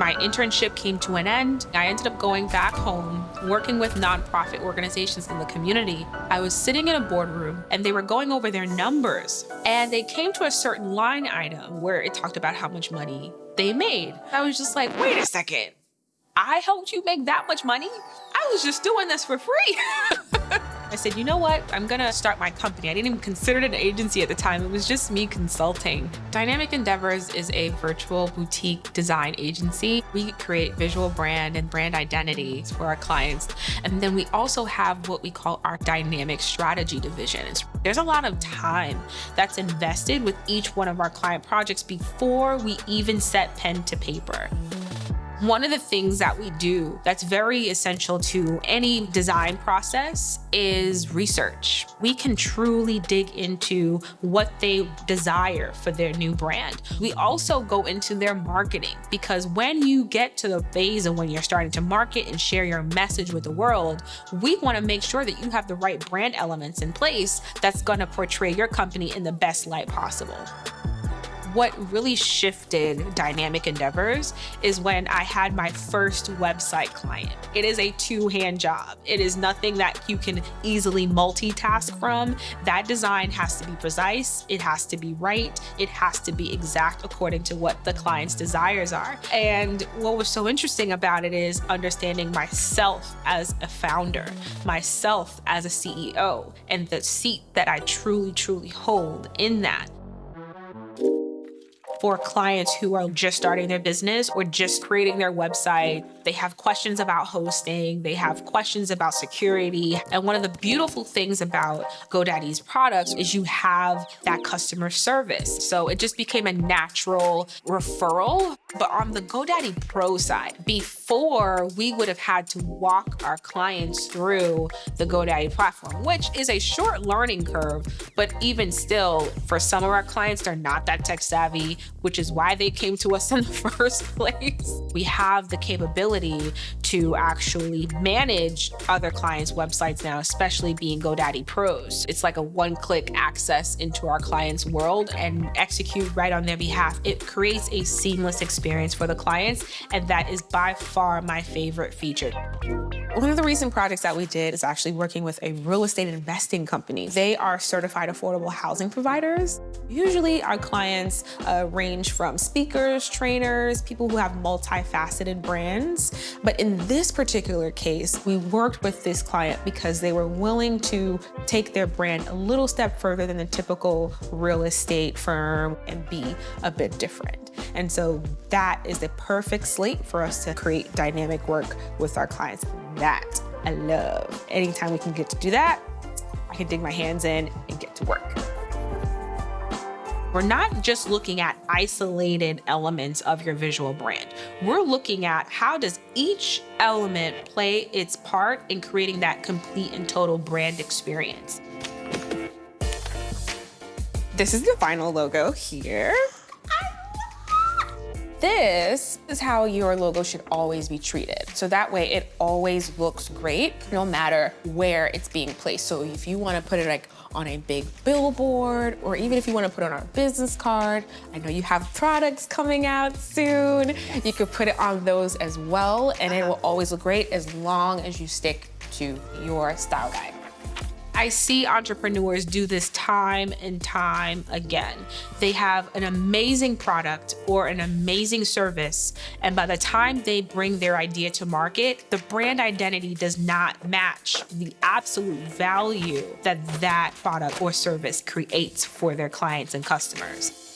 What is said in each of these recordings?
My internship came to an end. I ended up going back home, working with nonprofit organizations in the community. I was sitting in a boardroom and they were going over their numbers and they came to a certain line item where it talked about how much money they made. I was just like, wait a second. I helped you make that much money? I was just doing this for free. I said, you know what? I'm gonna start my company. I didn't even consider it an agency at the time. It was just me consulting. Dynamic Endeavors is a virtual boutique design agency. We create visual brand and brand identities for our clients. And then we also have what we call our dynamic strategy division. There's a lot of time that's invested with each one of our client projects before we even set pen to paper. One of the things that we do that's very essential to any design process is research. We can truly dig into what they desire for their new brand. We also go into their marketing because when you get to the phase of when you're starting to market and share your message with the world, we want to make sure that you have the right brand elements in place that's going to portray your company in the best light possible what really shifted Dynamic Endeavors is when I had my first website client. It is a two-hand job. It is nothing that you can easily multitask from. That design has to be precise, it has to be right, it has to be exact according to what the client's desires are. And what was so interesting about it is understanding myself as a founder, myself as a CEO, and the seat that I truly, truly hold in that for clients who are just starting their business or just creating their website. They have questions about hosting, they have questions about security. And one of the beautiful things about GoDaddy's products is you have that customer service. So it just became a natural referral. But on the GoDaddy Pro side, before we would have had to walk our clients through the GoDaddy platform, which is a short learning curve, but even still, for some of our clients, they're not that tech savvy which is why they came to us in the first place. We have the capability to actually manage other clients' websites now, especially being GoDaddy Pros. It's like a one-click access into our clients' world and execute right on their behalf. It creates a seamless experience for the clients, and that is by far my favorite feature. One of the recent projects that we did is actually working with a real estate investing company. They are certified affordable housing providers. Usually our clients uh, range from speakers, trainers, people who have multifaceted brands. But in this particular case, we worked with this client because they were willing to take their brand a little step further than the typical real estate firm and be a bit different. And so that is the perfect slate for us to create dynamic work with our clients. That I love. Anytime we can get to do that, I can dig my hands in and get to work. We're not just looking at isolated elements of your visual brand. We're looking at how does each element play its part in creating that complete and total brand experience. This is the final logo here. This is how your logo should always be treated. So that way it always looks great, no matter where it's being placed. So if you wanna put it like on a big billboard, or even if you wanna put it on our business card, I know you have products coming out soon, you could put it on those as well, and it will always look great as long as you stick to your style guide. I see entrepreneurs do this time and time again. They have an amazing product or an amazing service, and by the time they bring their idea to market, the brand identity does not match the absolute value that that product or service creates for their clients and customers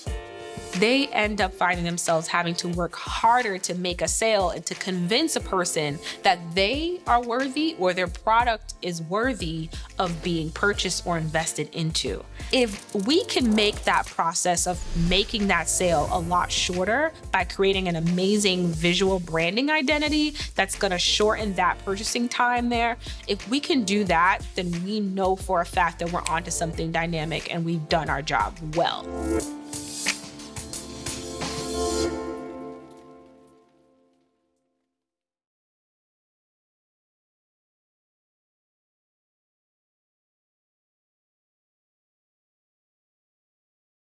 they end up finding themselves having to work harder to make a sale and to convince a person that they are worthy or their product is worthy of being purchased or invested into. If we can make that process of making that sale a lot shorter by creating an amazing visual branding identity that's gonna shorten that purchasing time there, if we can do that, then we know for a fact that we're onto something dynamic and we've done our job well.